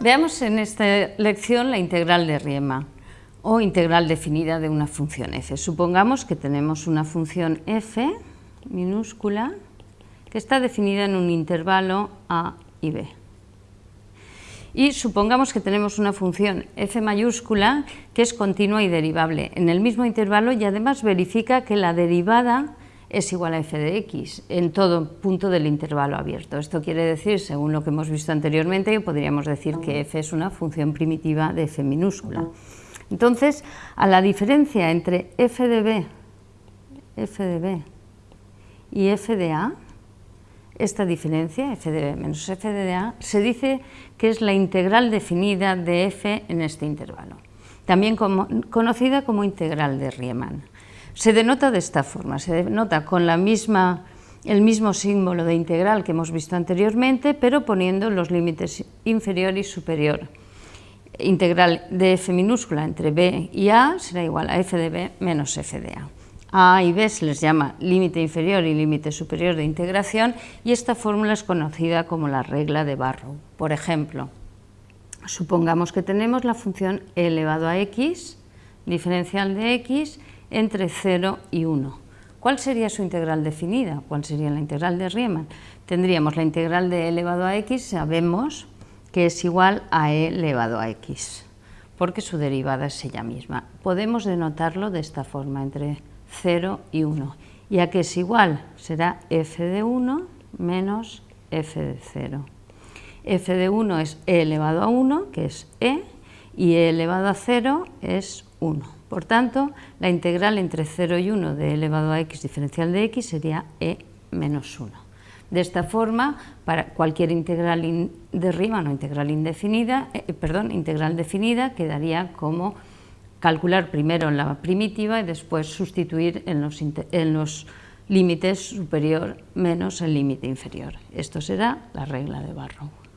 Veamos en esta lección la integral de Riemann o integral definida de una función f. Supongamos que tenemos una función f minúscula que está definida en un intervalo a y b. Y supongamos que tenemos una función f mayúscula que es continua y derivable en el mismo intervalo y además verifica que la derivada es igual a f de x en todo punto del intervalo abierto. Esto quiere decir, según lo que hemos visto anteriormente, podríamos decir que f es una función primitiva de f minúscula. Entonces, a la diferencia entre f de b, f de b y f de a, esta diferencia, f de b menos f de a, se dice que es la integral definida de f en este intervalo, también conocida como integral de Riemann. Se denota de esta forma, se denota con la misma, el mismo símbolo de integral que hemos visto anteriormente, pero poniendo los límites inferior y superior. Integral de f minúscula entre b y a será igual a f de b menos f de a. A y B se les llama límite inferior y límite superior de integración y esta fórmula es conocida como la regla de Barrow. Por ejemplo, supongamos que tenemos la función elevado a x, diferencial de x, entre 0 y 1. ¿Cuál sería su integral definida? ¿Cuál sería la integral de Riemann? Tendríamos la integral de e elevado a x, sabemos que es igual a e elevado a x, porque su derivada es ella misma. Podemos denotarlo de esta forma, entre 0 y 1. ¿Y a qué es igual? Será f de 1 menos f de 0. f de 1 es e elevado a 1, que es e, y e elevado a 0 es 1. Por tanto, la integral entre 0 y 1 de elevado a x diferencial de x sería e menos 1. De esta forma, para cualquier integral de Riemann o integral indefinida, eh, perdón, integral definida quedaría como calcular primero la primitiva y después sustituir en los, en los límites superior menos el límite inferior. Esto será la regla de Barrow.